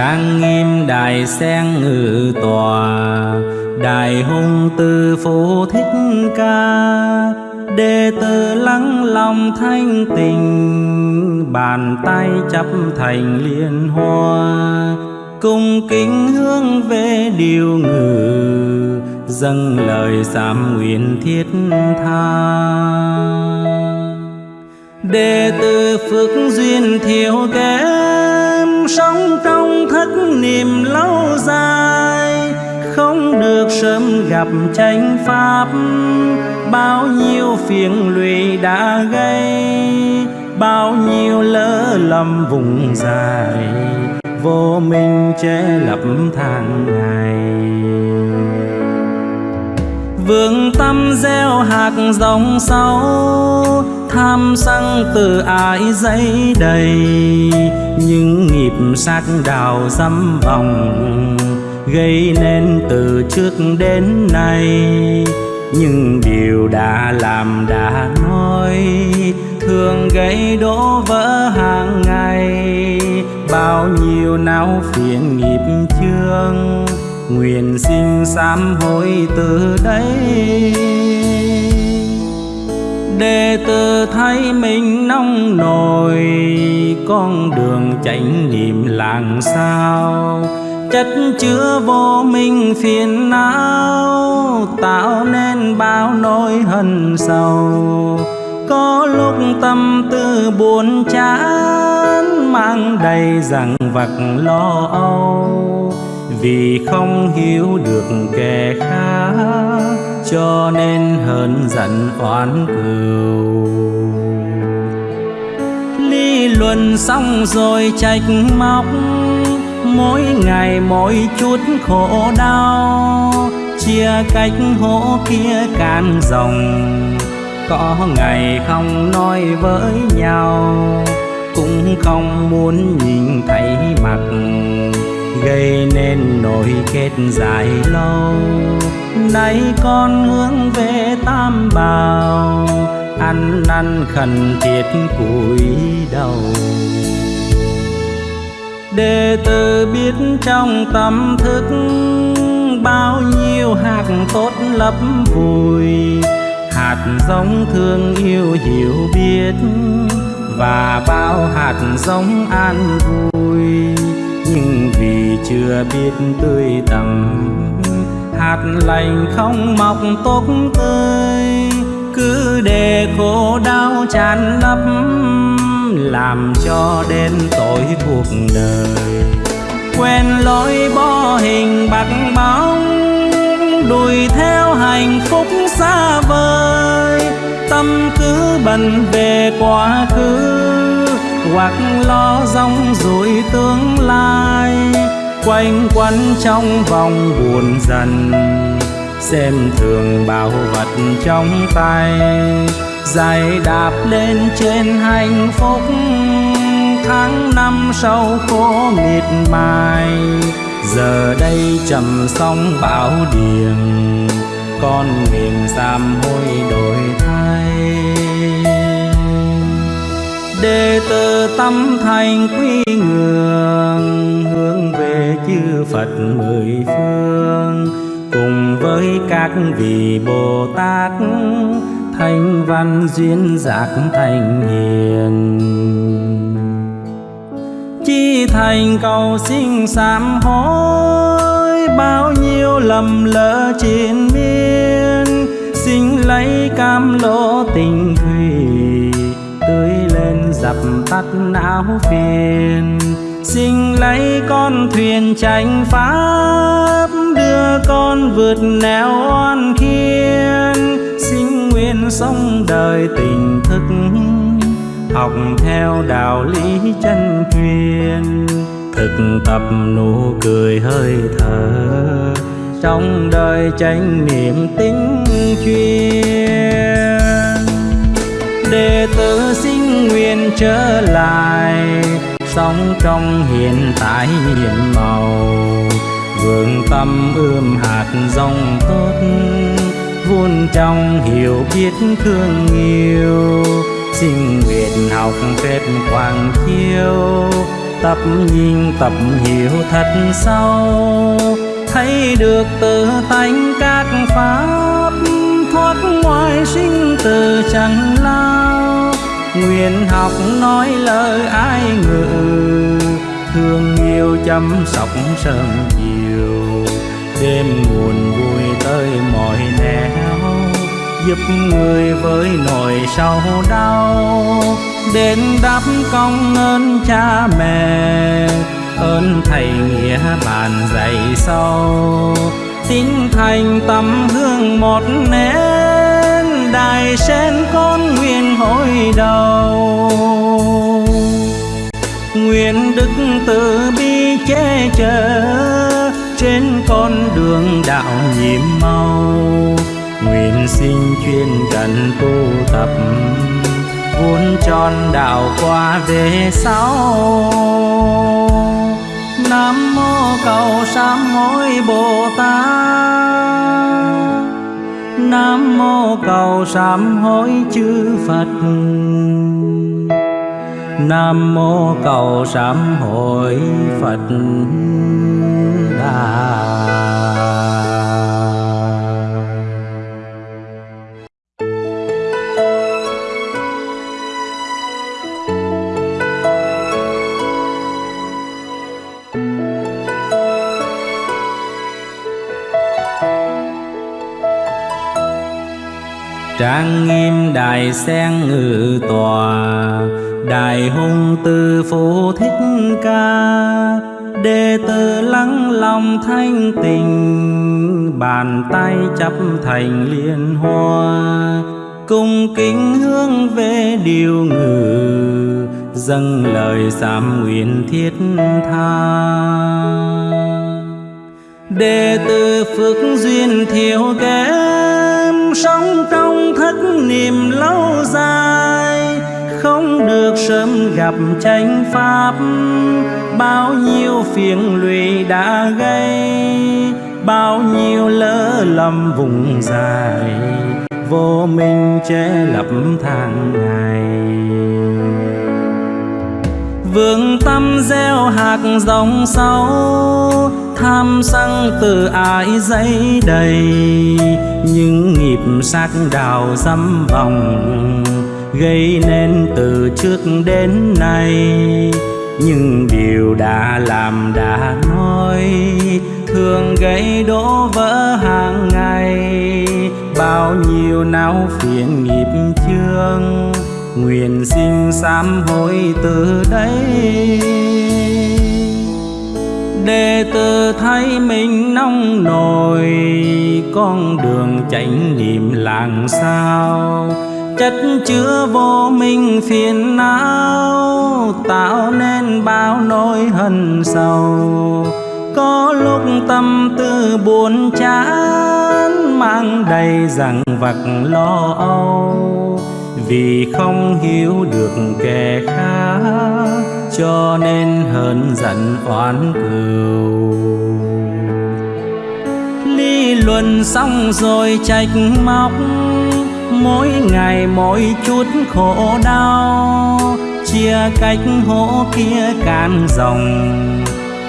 trang nghiêm đài sen ngự tòa đại hùng tư phụ thích ca. Đệ tử lắng lòng thanh tình, bàn tay chấp thành liên hoa. Cung kính hướng về điều ngự, dâng lời sám nguyện thiết tha. Đệ tử phước duyên thiếu kém sống trong thất niệm lâu dài, không được sớm gặp chánh pháp. Bao nhiêu phiền lụy đã gây, bao nhiêu lỡ lầm vùng dài, vô minh che lập tháng ngày. Vương tâm gieo hạt giống sâu tham sân từ ái giấy đầy. Những nghiệp sát đào dâm vòng gây nên từ trước đến nay. Nhưng điều đã làm đã nói, thường gây đổ vỡ hàng ngày. Bao nhiêu não phiền nghiệp chương nguyện xin sám hối từ đây đệ tử thấy mình nông nổi, con đường chánh niệm làng sao? Chất chứa vô minh phiền não, tạo nên bao nỗi hận sầu. Có lúc tâm tư buồn chán, mang đầy rằng vặt lo âu vì không hiểu được kẻ khác, cho nên hờn giận oán cừu. Ly luận xong rồi trách móc, mỗi ngày mỗi chút khổ đau, chia cách hố kia can rồng có ngày không nói với nhau, cũng không muốn nhìn thấy mặt gây nên nỗi kết dài lâu. Nay con hướng về tam bào ăn năn khẩn thiết cúi đầu. Đệ tử biết trong tâm thức bao nhiêu hạt tốt lấp vùi, hạt giống thương yêu hiểu biết và bao hạt giống an vui nhưng vì chưa biết tươi tầm hạt lành không mọc tốt tươi. Cứ để khổ đau tràn lấp làm cho đến tối cuộc đời. Quen lối bo hình bạc bóng, đuổi theo hạnh phúc xa vời. Tâm cứ bận về quá khứ hoặc lo rong rồi tương lai, quanh quẩn trong vòng buồn dần. Xem thường bảo vật trong tay dài đạp lên trên hạnh phúc. Tháng năm sau khổ miệt mài, giờ đây trầm sóng bão điềm. Con miền sám hôi đổi thay đệ tử tâm thành quy ngưỡng hướng về chư Phật mười phương. Cùng với các vị Bồ Tát, thanh văn duyên giác thành hiền. Chi thành cầu sinh sám hối, bao nhiêu lầm lỡ trên miên, xin lấy cam lỗ tình thương tắt não phiền. Xin lấy con thuyền tranh pháp, đưa con vượt nẻo oan khiên. Xin nguyện sống đời tình thức, học theo đạo lý chân truyền thực tập nụ cười hơi thở, trong đời tránh niệm tính chuyên. Đệ tử xin nguyên trở lại, sống trong hiện tại nhiệm màu. Vườn tâm ươm hạt dòng tốt, vun trong hiểu biết thương yêu. Xin nguyện học phép quang chiêu tập nhìn tập hiểu thật sâu. Thấy được tự tánh các pháp, thoát ngoài sinh từ chẳng lao nguyện học nói lời ai ngự, thương yêu chăm sóc sớm chiều đêm nguồn vui tới mọi nẻo, giúp người với nỗi sầu đau đến đáp công ơn cha mẹ, ơn thầy nghĩa bàn dạy sâu tín thành tấm hương một nẻo đài sen con nguyện hồi đầu. Nguyện đức từ bi che chở trên con đường đạo nhiệm màu nguyện xin chuyên cần tu tập vốn tròn đạo qua về sau. Nam mô cầu sám hối bồ tát nam mô cầu sám hối chư phật. Nam mô cầu sám hối phật. Đà trang nghiêm đài sen ngự tòa đại hùng tư phụ thích ca. Đệ tử lắng lòng thanh tình, bàn tay chấp thành liên hoa. Cung kính hướng về điều ngự, dâng lời sám nguyện thiết tha. Đệ tử phước duyên thiếu kém sống trong thất niệm lâu dài, không được sớm gặp chánh pháp. Bao nhiêu phiền lụy đã gây, bao nhiêu lỡ lầm vùng dài vô minh che lập tháng ngày. Vương tâm gieo hạt dòng sâu tham sân từ ái giấy đầy, những nghiệp sắc đào dâm vòng gây nên từ trước đến nay. Nhưng điều đã làm đã nói, thường gây đổ vỡ hàng ngày. Bao nhiêu não phiền nghiệp chương, nguyện xin sám hối từ đây đệ tử thấy mình nông nổi, con đường chánh niệm làng sao? Chất chứa vô minh phiền não, tạo nên bao nỗi hận sầu. Có lúc tâm tư buồn chán, mang đầy rằng vặt lo âu vì không hiểu được kẻ khác, cho nên hờn giận oán cừu ly luận xong rồi trách móc, mỗi ngày mỗi chút khổ đau. Chia cách hố kia can rồng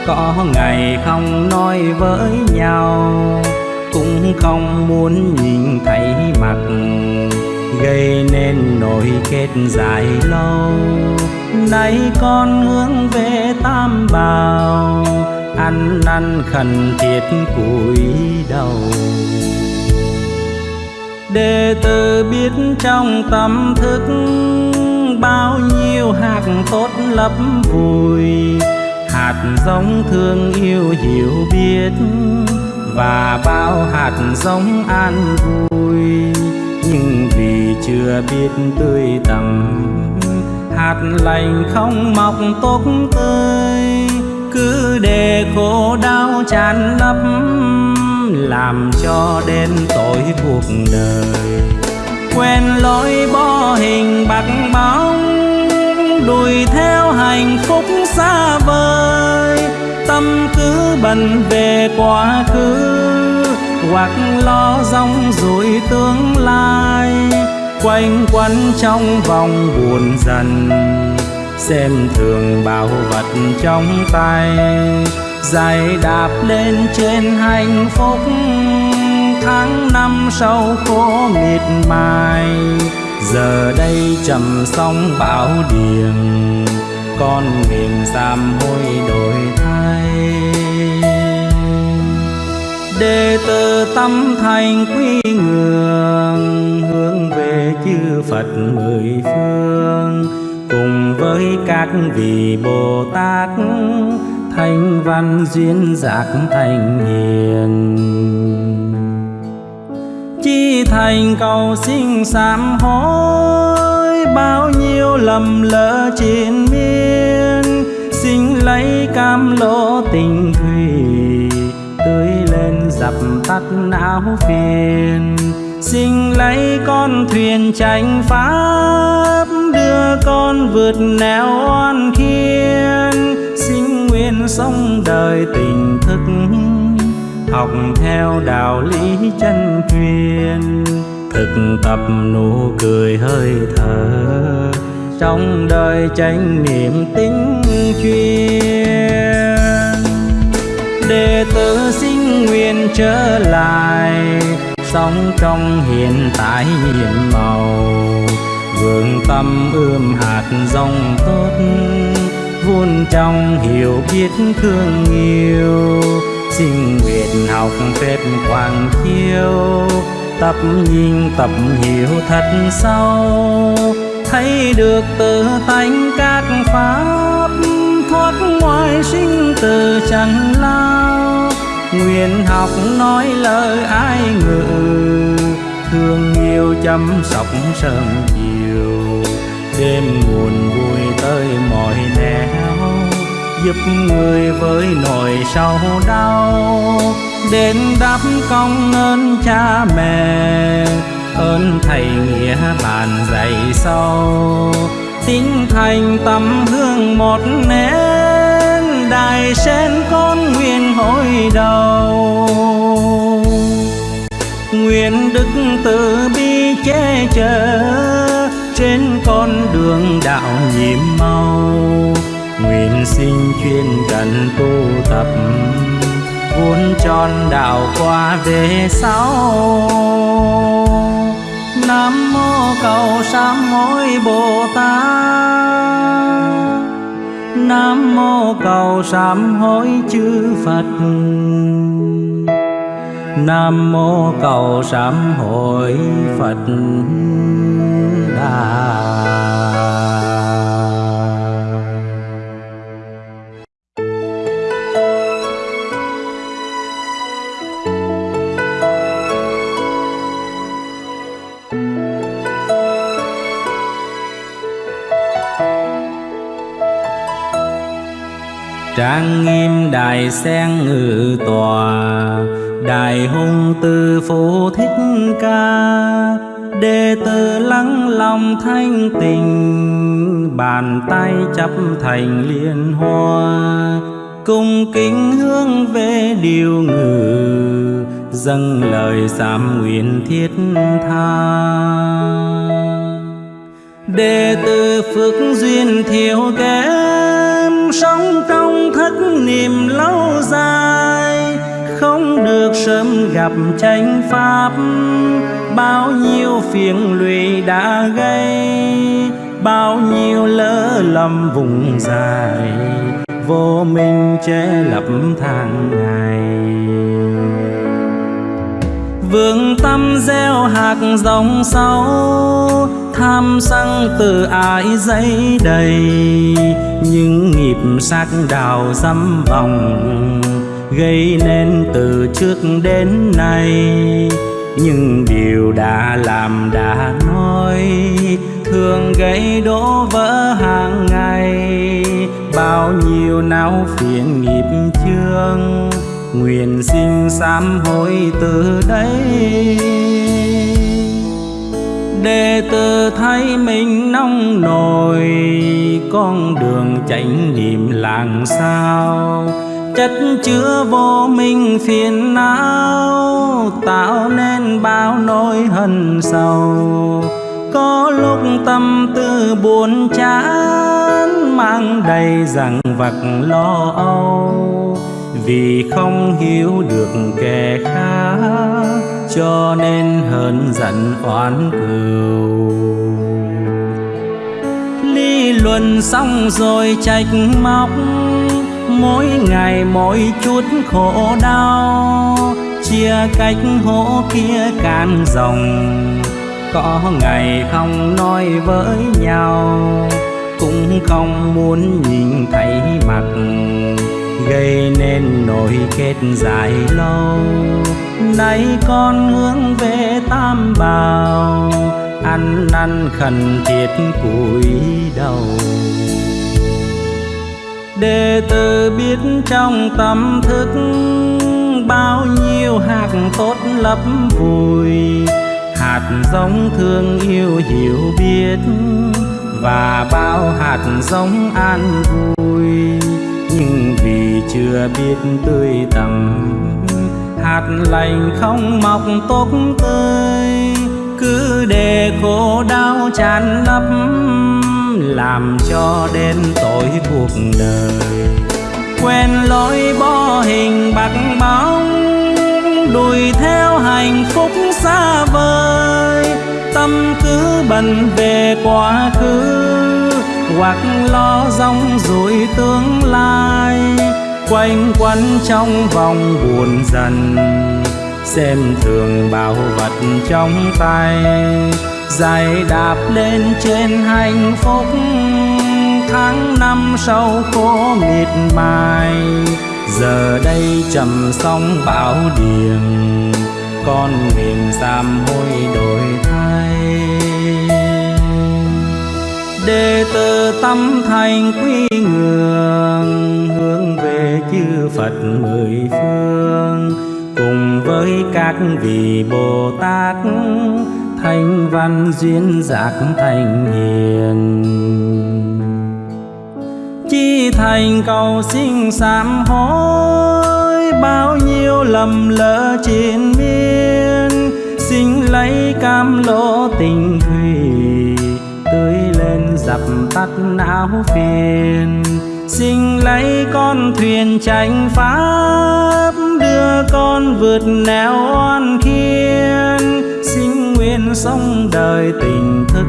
có ngày không nói với nhau, cũng không muốn nhìn thấy mặt gây nên nỗi kết dài lâu. Nay con hướng về tam bào ăn năn khẩn thiết cúi đầu. Đệ tử biết trong tâm thức bao nhiêu hạt tốt lấp vùi, hạt giống thương yêu hiểu biết và bao hạt giống an vui nhưng vì chưa biết tươi tầm hạt lành không mọc tốt tươi. Cứ để khổ đau tràn lấp, làm cho đen tối cuộc đời. Quen lối bo hình bạc bóng, đuổi theo hạnh phúc xa vời. Tâm cứ bận về quá khứ hoặc lo rong rủi tương lai, quanh quẩn trong vòng buồn dần. Xem thường bảo vật trong tay giày đạp lên trên hạnh phúc. Tháng năm sau khô miệt mài, giờ đây trầm sóng bão điềm, con mình sám hối đổi thay đệ tử tâm thành quy ngưỡng hướng về chư Phật mười phương. Cùng với các vị Bồ Tát, thanh văn duyên giác thành hiền. Chi thành cầu sinh sám hối, bao nhiêu lầm lỡ trên miên, xin lấy cam lỗ tình thương dập tắt não phiền. Xin lấy con thuyền tranh pháp, đưa con vượt nẻo oan khiên. Xin nguyện sống đời tình thức, học theo đạo lý chân truyền. Thực tập nụ cười hơi thở, trong đời tranh niệm tính chuyên. Đệ tử xin trở lại. Sống trong hiện tại nhiệm màu vườn tâm ươm hạt rong tốt. Vun trong hiểu biết thương yêu xin nguyện học phép quang chiếu. Tập nhìn tập hiểu thật sâu, thấy được tự tánh các pháp. Thoát ngoài sinh tử chẳng lao nguyện học nói lời ai ngự. Thương yêu chăm sóc sớm chiều. Đêm buồn vui tới mọi nẻo giúp người với nỗi sầu đau. Đến đáp công ơn cha mẹ. Ơn thầy nghĩa bàn dạy sâu. Tính thành tâm hương một nén. Đài sen con từ bi che chở trên con đường đạo nhiệm màu nguyện sinh chuyên cần tu tập vốn tròn đạo qua về sau. Nam mô cầu sám hối bồ tát. Nam mô cầu sám hối chư phật nam mô cầu sám hội phật đà. Trang nghiêm đài sen ngự tòa đại hùng từ phụ thích ca, đệ tử lắng lòng thanh tình bàn tay chấp thành liên hoa, cùng kính hướng về điều ngự, dâng lời giảm nguyện thiết tha. Đệ tử phước duyên thiếu kém, sống trong thất niệm lâu dài không được sớm gặp tranh pháp. Bao nhiêu phiền lụy đã gây, bao nhiêu lỡ lầm vùng dài, vô minh che lập tháng ngày. Vương tâm gieo hạt dòng sâu tham sân từ ái dây đầy. Những nghiệp sắc đào dâm vòng gây nên từ trước đến nay. Nhưng điều đã làm đã nói, thường gây đổ vỡ hàng ngày. Bao nhiêu não phiền nghiệp chương, nguyện xin sám hối từ đây. Đệ tử thấy mình nông nổi, con đường chánh niệm làng sao? Chất chứa vô minh phiền não, tạo nên bao nỗi hận sầu. Có lúc tâm tư buồn chán, mang đầy rằng vặt lo âu. Vì không hiểu được kẻ khác, cho nên hờn giận oán cừu. Ly luận xong rồi trách móc mỗi ngày mỗi chút khổ đau, chia cách hố kia can rồng có ngày không nói với nhau, cũng không muốn nhìn thấy mặt. Gây nên nỗi kết dài lâu. Nay con hướng về tam bào ăn năn khẩn thiết cúi đầu đệ tử biết trong tâm thức bao nhiêu hạt tốt lấp vùi, hạt giống thương yêu hiểu biết và bao hạt giống an vui. Nhưng vì chưa biết tươi tầm hạt lành không mọc tốt tươi, cứ để khổ đau tràn lấp làm cho đến tối cuộc đời. Quen lối bó hình bạc bóng đuổi theo hạnh phúc xa vời. Tâm cứ bận về quá khứ, hoặc lo rong rủi tương lai. Quanh quẩn trong vòng buồn dần, xem thường bảo vật trong tay dài đạp lên trên hạnh phúc, tháng năm sau khổ miệt mài. Giờ đây trầm sóng bão điềm, con nguyện sám hối đổi thay. Đệ tử tâm thành quy ngưỡng hướng về chư Phật mười phương. Cùng với các vị Bồ Tát thanh văn duyên giác thành hiền. Chi thành cầu xin sám hối, bao nhiêu lầm lỡ trên miên, xin lấy cam lỗ tình thủy, tưới lên dập tắt não phiền. Xin lấy con thuyền tranh pháp, đưa con vượt nẻo oan khiên xin sống đời tình thức,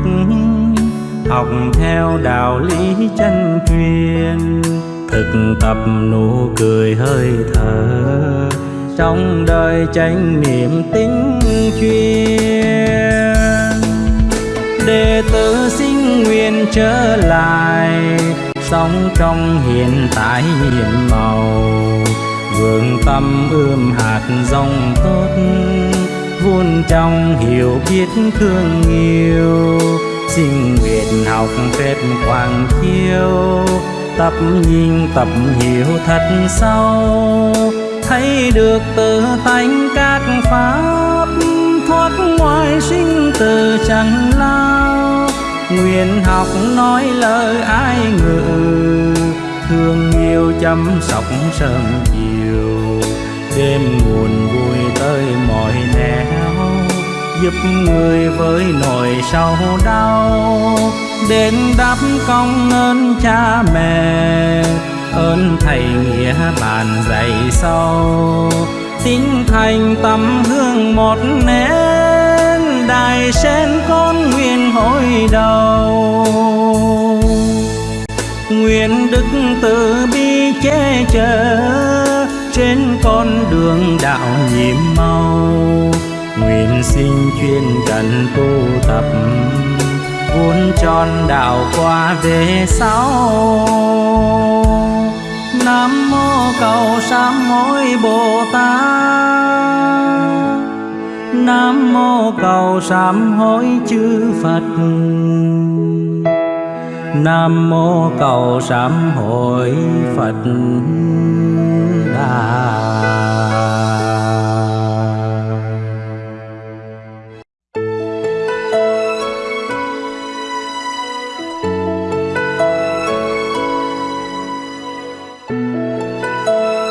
học theo đạo lý chân truyền thực tập nụ cười hơi thở, trong đời tranh niệm tính chuyên. Đệ tử xin nguyện trở lại, sống trong hiện tại nhiệm màu. Vườn tâm ươm hạt rong tốt vun trong hiểu biết thương yêu. Xin nguyện học phép quảng chiêu tập nhìn, tập hiểu thật sâu. Thấy được tự tánh các pháp, thoát ngoài sinh từ chẳng lao. Nguyện học nói lời ai ngự, thương yêu chăm sóc sơn chiều. Đêm nguồn vui tới mọi giúp người với nỗi sầu đau. Đến đáp công ơn cha mẹ, ơn thầy nghĩa bàn dạy sâu. Tinh thành tâm hương một nén, đài sen con nguyện hồi đầu. Nguyện đức từ bi che chở, trên con đường đạo nhiệm màu nguyện sinh chuyên cần tu tập, vun tròn đạo qua về sau. Nam mô cầu sám hối bồ tát nam mô cầu sám hối chư phật. Nam mô cầu sám hối phật Đà.